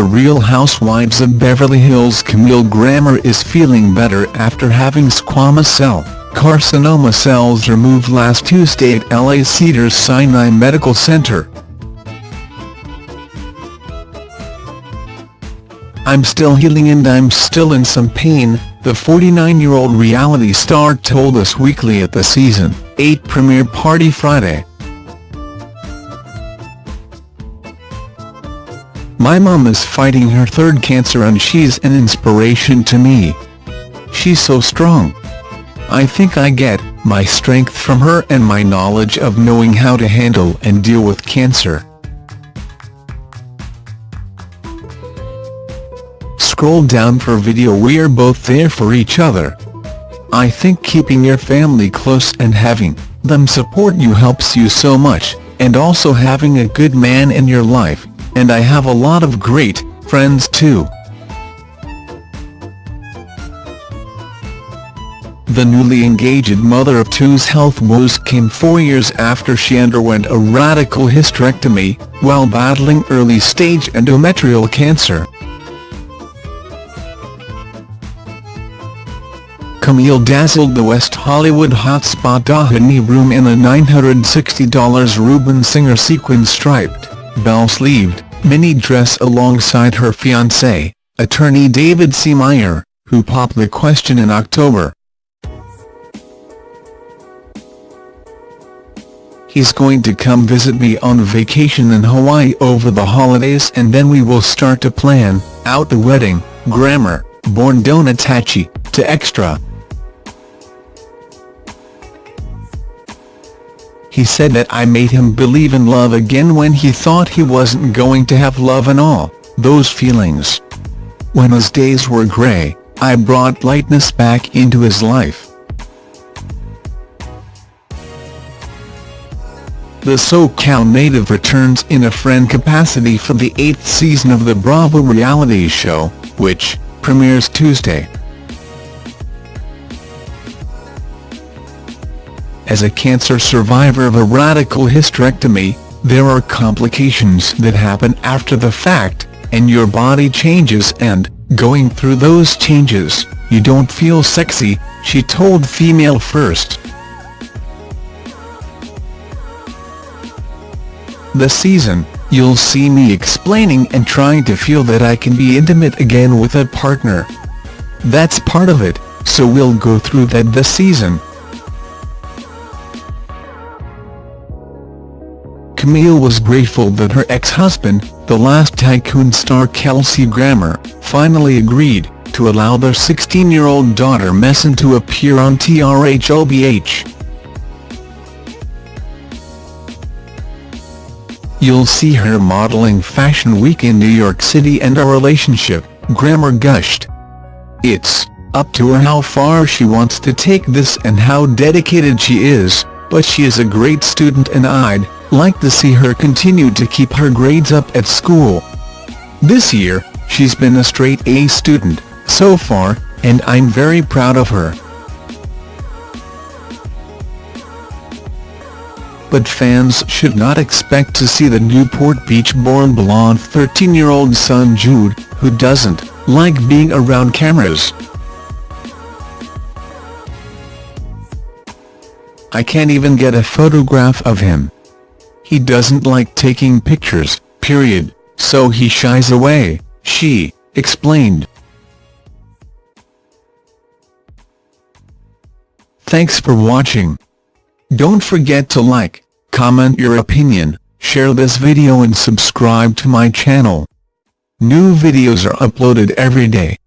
Real Housewives of Beverly Hills Camille Grammer is feeling better after having squamous cell carcinoma cells removed last Tuesday at LA Cedars-Sinai Medical Center. I'm still healing and I'm still in some pain, the 49-year-old reality star told Us Weekly at the Season 8 premiere party Friday. My mom is fighting her third cancer and she's an inspiration to me. She's so strong. I think I get my strength from her and my knowledge of knowing how to handle and deal with cancer. Scroll down for video we're both there for each other. I think keeping your family close and having them support you helps you so much, and also having a good man in your life and I have a lot of great friends too. The newly engaged mother of two's health woes came four years after she underwent a radical hysterectomy, while battling early-stage endometrial cancer. Camille dazzled the West Hollywood hotspot Doheny room in a $960 Rubin Singer sequin-striped bell-sleeved, mini dress alongside her fiancé, attorney David C. Meyer, who popped the question in October. He's going to come visit me on vacation in Hawaii over the holidays and then we will start to plan out the wedding, Grammer, born Donatacci, to Extra. He said that I made him believe in love again when he thought he wasn't going to have love and all, those feelings. When his days were grey, I brought lightness back into his life. The SoCal native returns in a friend capacity for the eighth season of the Bravo reality show, which premieres Tuesday. As a cancer survivor of a radical hysterectomy, there are complications that happen after the fact, and your body changes and, going through those changes, you don't feel sexy, she told Female First. This season, you'll see me explaining and trying to feel that I can be intimate again with a partner. That's part of it, so we'll go through that this season. Camille was grateful that her ex-husband, the last tycoon star Kelsey Grammer, finally agreed to allow their 16-year-old daughter Mason to appear on TRHOBH. You'll see her modeling Fashion Week in New York City and our relationship, Grammer gushed. It's up to her how far she wants to take this and how dedicated she is, but she is a great student and I'd like to see her continue to keep her grades up at school. This year, she's been a straight A student, so far, and I'm very proud of her. But fans should not expect to see the Newport Beach-born blonde 13-year-old son Jude, who doesn't like being around cameras. I can't even get a photograph of him. He doesn't like taking pictures, period, so he shies away, she explained. Thanks for watching. Don't forget to like, comment your opinion, share this video and subscribe to my channel. New videos are uploaded every day.